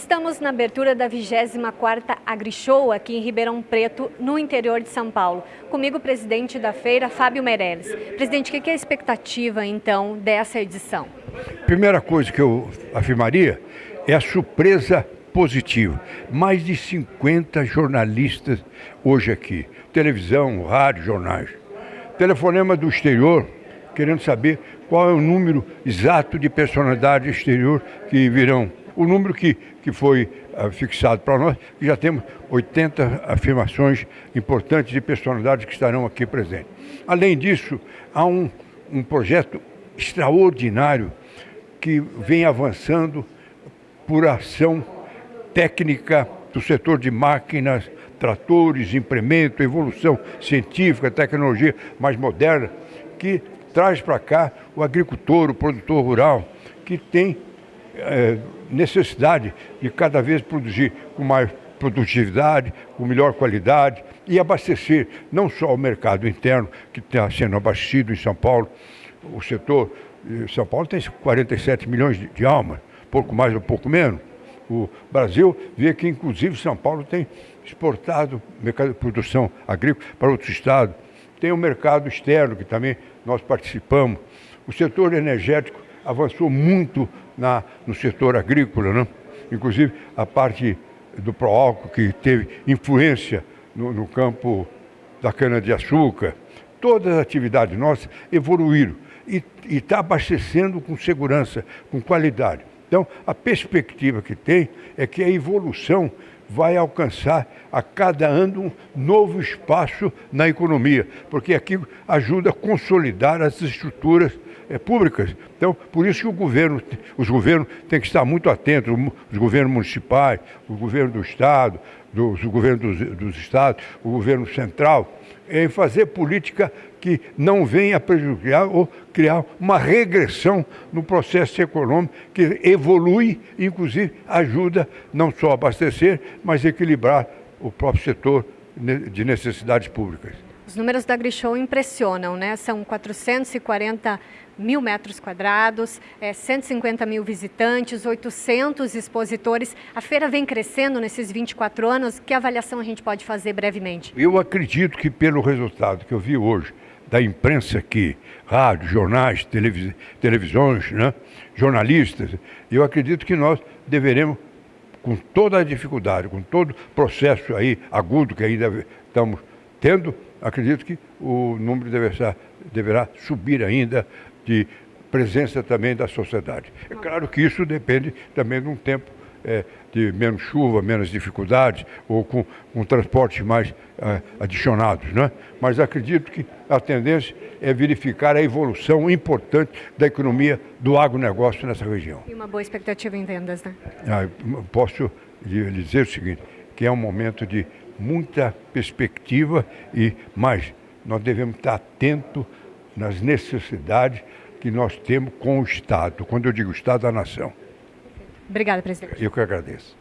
Estamos na abertura da 24ª AgriShow aqui em Ribeirão Preto, no interior de São Paulo. Comigo o presidente da feira, Fábio Meirelles. Presidente, o que é a expectativa, então, dessa edição? Primeira coisa que eu afirmaria é a surpresa positiva. Mais de 50 jornalistas hoje aqui. Televisão, rádio, jornais. Telefonema do exterior, querendo saber qual é o número exato de personalidades exterior que virão o número que, que foi uh, fixado para nós, que já temos 80 afirmações importantes de personalidades que estarão aqui presentes. Além disso, há um, um projeto extraordinário que vem avançando por ação técnica do setor de máquinas, tratores, implemento, evolução científica, tecnologia mais moderna, que traz para cá o agricultor, o produtor rural, que tem é, necessidade de cada vez produzir com mais produtividade, com melhor qualidade e abastecer não só o mercado interno, que está sendo abastecido em São Paulo, o setor, São Paulo tem 47 milhões de, de almas, pouco mais ou pouco menos. O Brasil vê que, inclusive, São Paulo tem exportado mercado de produção agrícola para outros estados. Tem o mercado externo, que também nós participamos. O setor energético avançou muito na, no setor agrícola, né? inclusive a parte do Proálcool, que teve influência no, no campo da cana-de-açúcar. Todas as atividades nossas evoluíram e está abastecendo com segurança, com qualidade. Então, a perspectiva que tem é que a evolução vai alcançar a cada ano um novo espaço na economia, porque aqui ajuda a consolidar as estruturas é, públicas. Então, por isso que o governo, os governos têm que estar muito atentos, os governos municipais, o governo do Estado, dos, o governo dos, dos Estados, o governo central, em fazer política que não venha prejudicar ou criar uma regressão no processo econômico que evolui, inclusive ajuda não só a abastecer, mas equilibrar o próprio setor de necessidades públicas. Os números da AgriShow impressionam, né? São 440 mil metros quadrados, é, 150 mil visitantes, 800 expositores. A feira vem crescendo nesses 24 anos. Que avaliação a gente pode fazer brevemente? Eu acredito que pelo resultado que eu vi hoje, da imprensa aqui, rádio, jornais, televis televisões, né? jornalistas, eu acredito que nós deveremos, com toda a dificuldade, com todo o processo aí agudo que ainda estamos tendo, acredito que o número deverá, deverá subir ainda de presença também da sociedade. É claro que isso depende também de um tempo é, de menos chuva, menos dificuldades, ou com, com transportes mais é, adicionados. Né? Mas acredito que a tendência é verificar a evolução importante da economia do agronegócio nessa região. E uma boa expectativa em vendas, né? Ah, posso lhe dizer o seguinte, que é um momento de muita perspectiva e mais, nós devemos estar atentos nas necessidades que nós temos com o Estado. Quando eu digo Estado, a nação. Obrigada, presidente. Eu que agradeço.